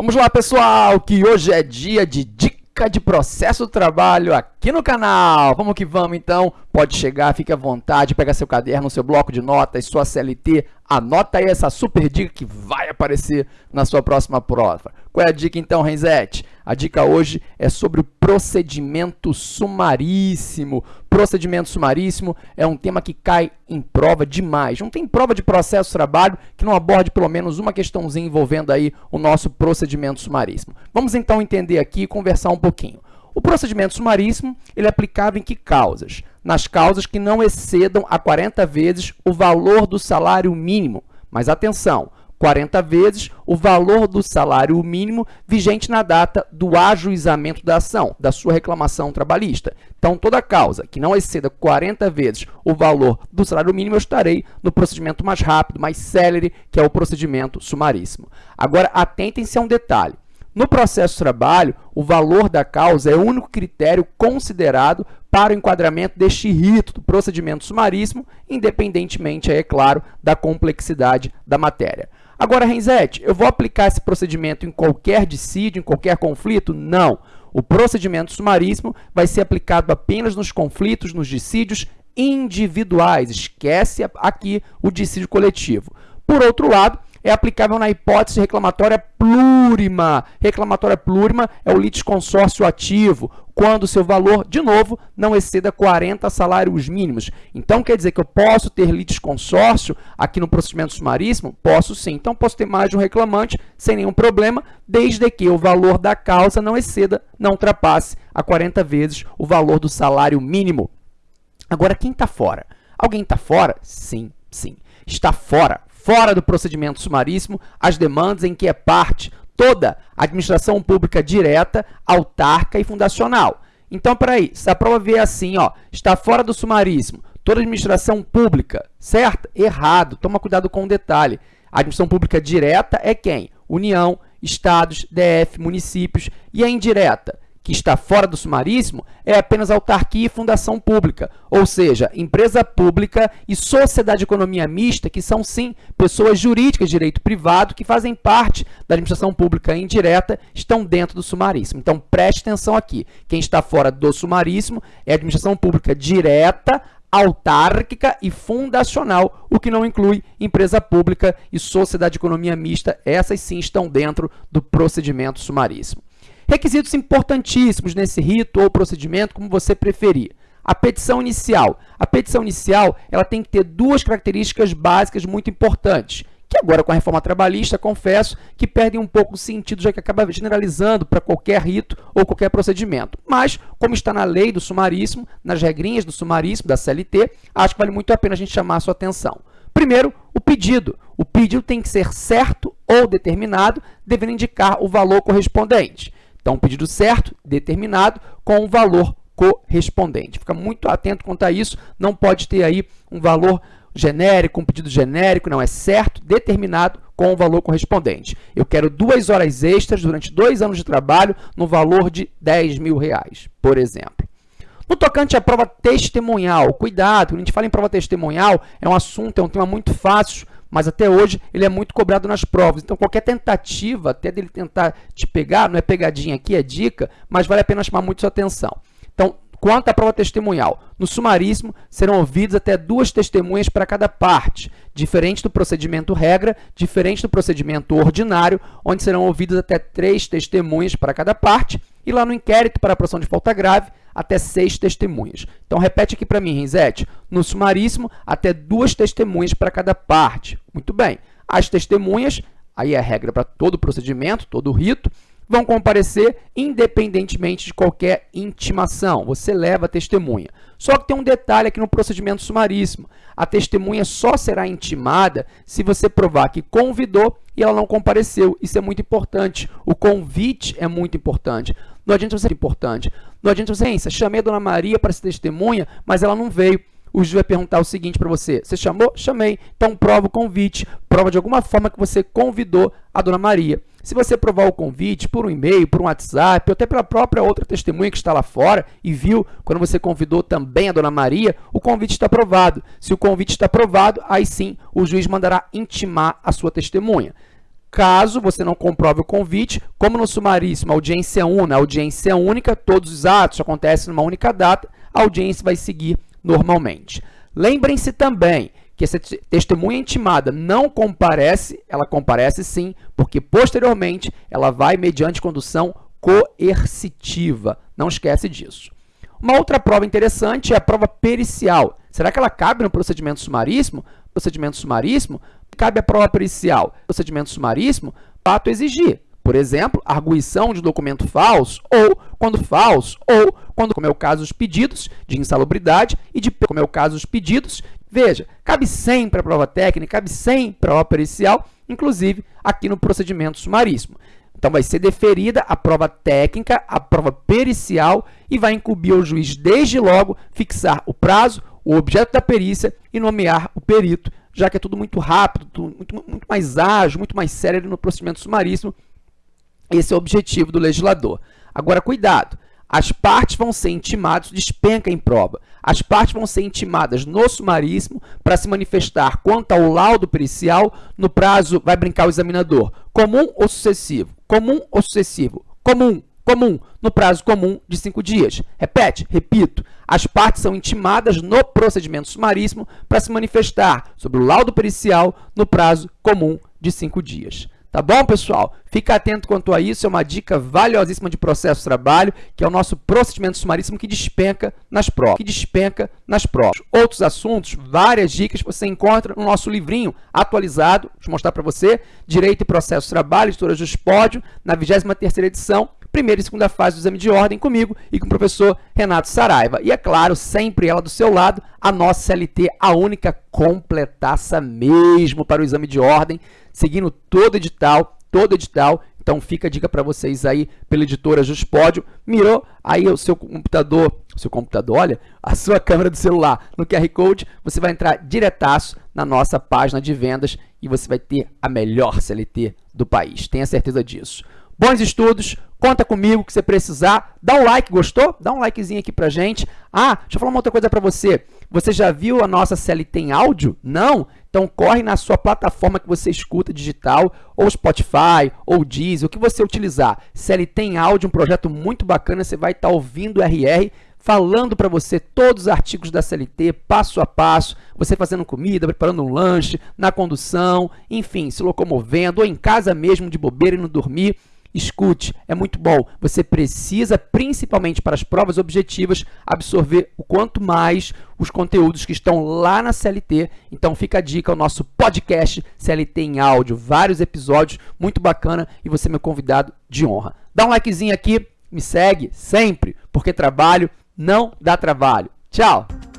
Vamos lá, pessoal, que hoje é dia de dica de processo do trabalho aqui no canal. Vamos que vamos, então. Pode chegar, fique à vontade, pega seu caderno, seu bloco de notas, sua CLT, anota aí essa super dica que vai aparecer na sua próxima prova. Qual é a dica, então, Renzete? A dica hoje é sobre o procedimento sumaríssimo. Procedimento sumaríssimo é um tema que cai em prova demais. Não tem prova de processo trabalho que não aborde pelo menos uma questãozinha envolvendo aí o nosso procedimento sumaríssimo. Vamos então entender aqui e conversar um pouquinho. O procedimento sumaríssimo ele é aplicável em que causas? Nas causas que não excedam a 40 vezes o valor do salário mínimo. Mas atenção, 40 vezes o valor do salário mínimo vigente na data do ajuizamento da ação, da sua reclamação trabalhista. Então, toda causa que não exceda 40 vezes o valor do salário mínimo, eu estarei no procedimento mais rápido, mais célere, que é o procedimento sumaríssimo. Agora, atentem-se a um detalhe. No processo de trabalho, o valor da causa é o único critério considerado para o enquadramento deste rito do procedimento sumaríssimo, independentemente, é claro, da complexidade da matéria. Agora, Renzete, eu vou aplicar esse procedimento em qualquer dissídio, em qualquer conflito? Não. O procedimento sumaríssimo vai ser aplicado apenas nos conflitos, nos dissídios individuais. Esquece aqui o dissídio coletivo. Por outro lado, é aplicável na hipótese reclamatória plurima. Reclamatória plurima é o litisconsórcio ativo, quando seu valor, de novo, não exceda 40 salários mínimos. Então, quer dizer que eu posso ter litisconsórcio aqui no procedimento sumaríssimo? Posso sim. Então, posso ter mais de um reclamante sem nenhum problema, desde que o valor da causa não exceda, não ultrapasse a 40 vezes o valor do salário mínimo. Agora, quem está fora? Alguém está fora? Sim, sim. Está fora fora do procedimento sumaríssimo as demandas em que é parte toda a administração pública direta, autarca e fundacional. Então, peraí, se a prova vier assim, ó, está fora do sumaríssimo, toda administração pública, certo? Errado, toma cuidado com o detalhe. A administração pública direta é quem? União, estados, DF, municípios. E a indireta? Que está fora do sumaríssimo é apenas autarquia e fundação pública, ou seja, empresa pública e sociedade de economia mista, que são, sim, pessoas jurídicas de direito privado que fazem parte da administração pública indireta, estão dentro do sumaríssimo. Então, preste atenção aqui. Quem está fora do sumaríssimo é a administração pública direta, autárquica e fundacional, o que não inclui empresa pública e sociedade de economia mista. Essas, sim, estão dentro do procedimento sumaríssimo. Requisitos importantíssimos nesse rito ou procedimento, como você preferir. A petição inicial. A petição inicial ela tem que ter duas características básicas muito importantes, que agora com a reforma trabalhista, confesso, que perdem um pouco o sentido, já que acaba generalizando para qualquer rito ou qualquer procedimento. Mas, como está na lei do sumaríssimo, nas regrinhas do sumaríssimo, da CLT, acho que vale muito a pena a gente chamar a sua atenção. Primeiro, o pedido. O pedido tem que ser certo ou determinado, devendo indicar o valor correspondente. Então, pedido certo, determinado, com o valor correspondente. Fica muito atento quanto a isso, não pode ter aí um valor genérico, um pedido genérico, não, é certo, determinado com o valor correspondente. Eu quero duas horas extras durante dois anos de trabalho no valor de 10 mil reais, por exemplo. No tocante à prova testemunhal, cuidado, quando a gente fala em prova testemunhal, é um assunto, é um tema muito fácil mas até hoje ele é muito cobrado nas provas. Então, qualquer tentativa, até dele tentar te pegar, não é pegadinha aqui, é dica, mas vale a pena chamar muito sua atenção. Então, quanto à prova testemunhal, no sumaríssimo serão ouvidas até duas testemunhas para cada parte, diferente do procedimento regra, diferente do procedimento ordinário, onde serão ouvidas até três testemunhas para cada parte, e lá no inquérito para a produção de falta grave, até seis testemunhas. Então, repete aqui para mim, Rinzete. No sumaríssimo, até duas testemunhas para cada parte. Muito bem. As testemunhas, aí é a regra para todo procedimento, todo o rito, vão comparecer independentemente de qualquer intimação. Você leva a testemunha. Só que tem um detalhe aqui no procedimento sumaríssimo. A testemunha só será intimada se você provar que convidou e ela não compareceu. Isso é muito importante. O convite é muito importante. Não adianta você importante. Não adianta você, chamei a dona Maria para ser testemunha, mas ela não veio o juiz vai perguntar o seguinte para você, você chamou? Chamei. Então, prova o convite, prova de alguma forma que você convidou a Dona Maria. Se você provar o convite por um e-mail, por um WhatsApp, ou até pela própria outra testemunha que está lá fora e viu quando você convidou também a Dona Maria, o convite está aprovado. Se o convite está aprovado, aí sim o juiz mandará intimar a sua testemunha. Caso você não comprove o convite, como no sumaríssimo, audiência una, audiência única, todos os atos acontecem numa única data, a audiência vai seguir normalmente. Lembrem-se também que essa testemunha intimada não comparece, ela comparece sim, porque posteriormente ela vai mediante condução coercitiva. Não esquece disso. Uma outra prova interessante é a prova pericial. Será que ela cabe no procedimento sumaríssimo? Procedimento sumaríssimo, cabe a prova pericial. Procedimento sumaríssimo, fato exigir. Por exemplo, arguição de documento falso, ou, quando falso, ou, quando, como é o caso dos pedidos de insalubridade e de, como é o caso dos pedidos, veja, cabe sempre a prova técnica, cabe sempre a prova pericial, inclusive aqui no procedimento sumaríssimo. Então, vai ser deferida a prova técnica, a prova pericial e vai incumbir ao juiz, desde logo, fixar o prazo, o objeto da perícia e nomear o perito, já que é tudo muito rápido, muito, muito mais ágil, muito mais sério no procedimento sumaríssimo. Esse é o objetivo do legislador. Agora, cuidado! As partes vão ser intimadas, despenca em prova. As partes vão ser intimadas no sumaríssimo para se manifestar quanto ao laudo pericial no prazo, vai brincar o examinador, comum ou sucessivo, comum ou sucessivo, comum, comum, no prazo comum de cinco dias. Repete, repito, as partes são intimadas no procedimento sumaríssimo para se manifestar sobre o laudo pericial no prazo comum de cinco dias. Tá bom, pessoal? Fica atento quanto a isso, é uma dica valiosíssima de processo de trabalho, que é o nosso procedimento sumaríssimo que despenca nas provas. Que despenca nas provas. Outros assuntos, várias dicas você encontra no nosso livrinho atualizado, vou mostrar para você, Direito e Processo de Trabalho, Editora Juspódio, na 23ª edição, primeira e segunda fase do exame de ordem comigo e com o professor Renato Saraiva. E, é claro, sempre ela do seu lado, a nossa CLT, a única completaça mesmo para o exame de ordem, seguindo todo edital, todo edital. Então, fica a dica para vocês aí pela editora Juspódio. Mirou aí o seu computador, seu computador, olha, a sua câmera do celular no QR Code, você vai entrar diretaço na nossa página de vendas e você vai ter a melhor CLT do país. Tenha certeza disso. Bons estudos, conta comigo que você precisar. Dá um like, gostou? Dá um likezinho aqui pra gente. Ah, deixa eu falar uma outra coisa para você. Você já viu a nossa CLT em áudio? Não? Então corre na sua plataforma que você escuta digital, ou Spotify, ou Deezer, o que você utilizar. CLT em áudio, um projeto muito bacana, você vai estar tá ouvindo o RR, falando para você todos os artigos da CLT, passo a passo, você fazendo comida, preparando um lanche, na condução, enfim, se locomovendo, ou em casa mesmo, de bobeira e não dormir. Escute, é muito bom. Você precisa, principalmente para as provas objetivas, absorver o quanto mais os conteúdos que estão lá na CLT. Então fica a dica, o nosso podcast CLT em áudio, vários episódios, muito bacana e você é meu convidado de honra. Dá um likezinho aqui, me segue sempre, porque trabalho não dá trabalho. Tchau!